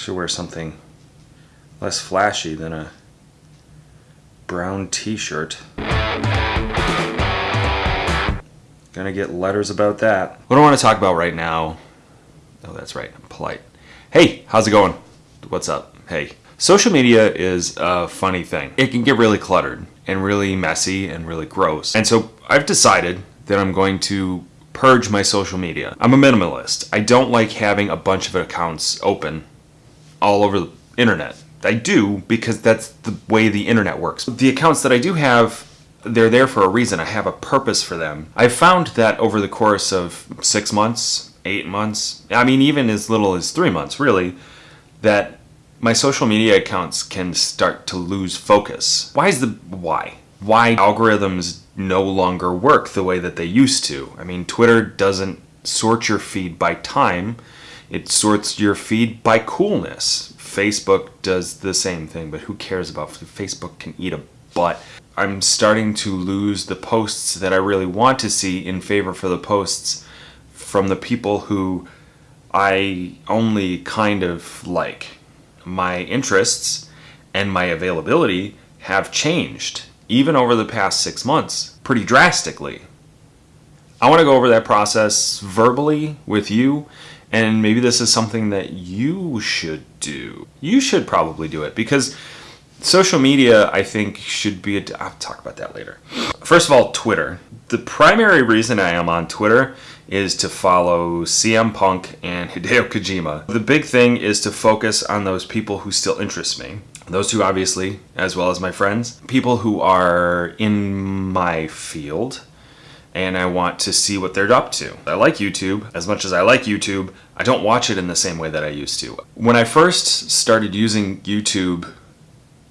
Should wear something less flashy than a brown t-shirt. Gonna get letters about that. What I want to talk about right now, oh that's right, I'm polite. Hey, how's it going? What's up? Hey. Social media is a funny thing. It can get really cluttered and really messy and really gross. And so I've decided that I'm going to purge my social media. I'm a minimalist. I don't like having a bunch of accounts open all over the internet. I do because that's the way the internet works. The accounts that I do have, they're there for a reason. I have a purpose for them. I've found that over the course of six months, eight months, I mean even as little as three months really, that my social media accounts can start to lose focus. Why is the why? Why algorithms no longer work the way that they used to? I mean, Twitter doesn't sort your feed by time. It sorts your feed by coolness. Facebook does the same thing, but who cares about Facebook can eat a butt. I'm starting to lose the posts that I really want to see in favor for the posts from the people who I only kind of like my interests and my availability have changed, even over the past six months, pretty drastically. I want to go over that process verbally with you, and maybe this is something that you should do. You should probably do it because social media, I think, should be. I'll talk about that later. First of all, Twitter. The primary reason I am on Twitter is to follow CM Punk and Hideo Kojima. The big thing is to focus on those people who still interest me. Those two, obviously, as well as my friends. People who are in my field, and I want to see what they're up to. I like YouTube. As much as I like YouTube, I don't watch it in the same way that I used to. When I first started using YouTube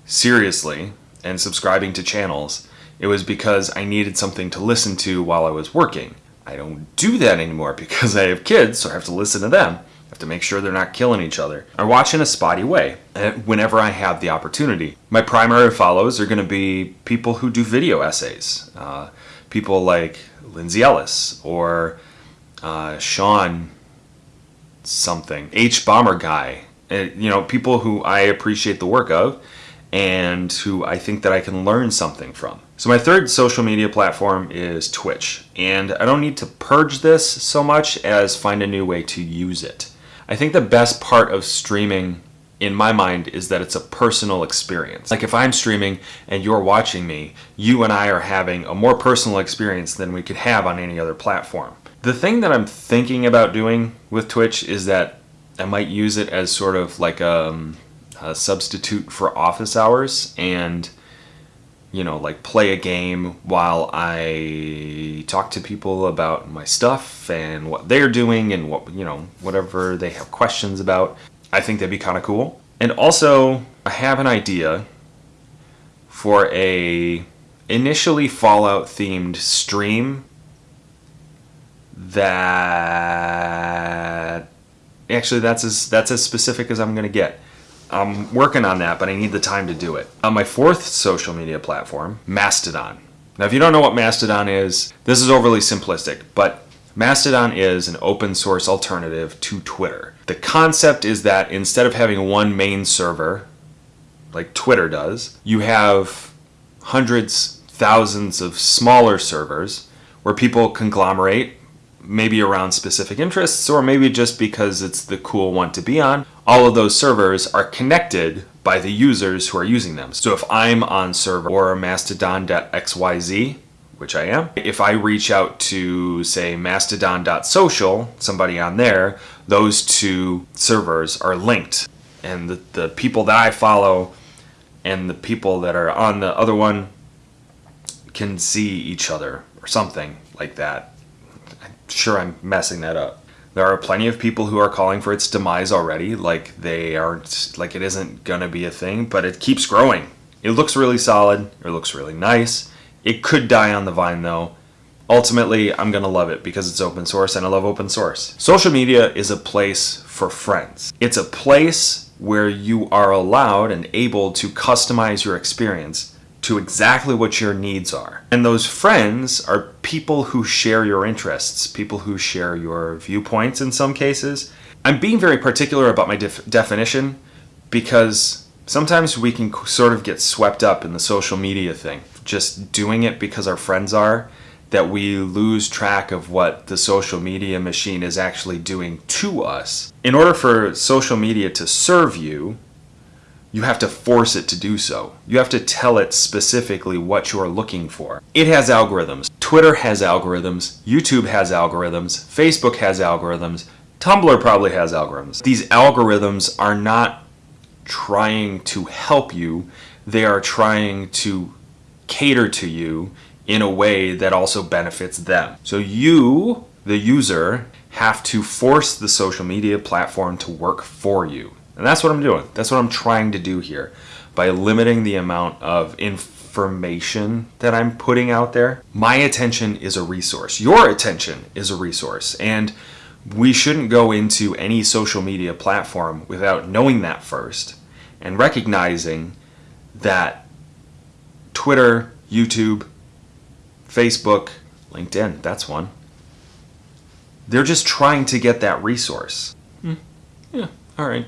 seriously and subscribing to channels, it was because I needed something to listen to while I was working. I don't do that anymore because I have kids, so I have to listen to them. I have to make sure they're not killing each other. I watch in a spotty way eh, whenever I have the opportunity. My primary follows are going to be people who do video essays. Uh, people like Lindsay Ellis or uh, Sean something, hbomberguy. Uh, you know, people who I appreciate the work of and who I think that I can learn something from. So my third social media platform is Twitch, and I don't need to purge this so much as find a new way to use it. I think the best part of streaming in my mind is that it's a personal experience. Like if I'm streaming and you're watching me, you and I are having a more personal experience than we could have on any other platform. The thing that I'm thinking about doing with Twitch is that I might use it as sort of like a, um, a substitute for office hours and you know, like play a game while I talk to people about my stuff and what they're doing and what, you know, whatever they have questions about. I think that'd be kind of cool. And also, I have an idea for a initially Fallout themed stream that actually that's as that's as specific as I'm to get. I'm working on that, but I need the time to do it. On my fourth social media platform, Mastodon. Now, if you don't know what Mastodon is, this is overly simplistic, but Mastodon is an open source alternative to Twitter. The concept is that instead of having one main server, like Twitter does, you have hundreds, thousands of smaller servers where people conglomerate maybe around specific interests or maybe just because it's the cool one to be on, all of those servers are connected by the users who are using them. So if I'm on server or mastodon.xyz, which I am, if I reach out to say mastodon.social, somebody on there, those two servers are linked. And the, the people that I follow and the people that are on the other one can see each other or something like that I'm sure I'm messing that up. There are plenty of people who are calling for its demise already, like they aren't, like it isn't gonna be a thing, but it keeps growing. It looks really solid, it looks really nice. It could die on the vine though. Ultimately, I'm gonna love it because it's open source and I love open source. Social media is a place for friends. It's a place where you are allowed and able to customize your experience to exactly what your needs are. And those friends are people who share your interests, people who share your viewpoints in some cases. I'm being very particular about my def- definition because sometimes we can sort of get swept up in the social media thing, just doing it because our friends are, that we lose track of what the social media machine is actually doing to us. In order for social media to serve you, you have to force it to do so. You have to tell it specifically what you're looking for. It has algorithms. Twitter has algorithms. YouTube has algorithms. Facebook has algorithms. Tumblr probably has algorithms. These algorithms are not trying to help you, they are trying to cater to you in a way that also benefits them. So you, the user, have to force the social media platform to work for you. And that's what I'm doing. That's what I'm trying to do here by limiting the amount of information that I'm putting out there. My attention is a resource. Your attention is a resource. And we shouldn't go into any social media platform without knowing that first and recognizing that Twitter, YouTube, Facebook, LinkedIn, that's one. They're just trying to get that resource. Hmm. Yeah, all right.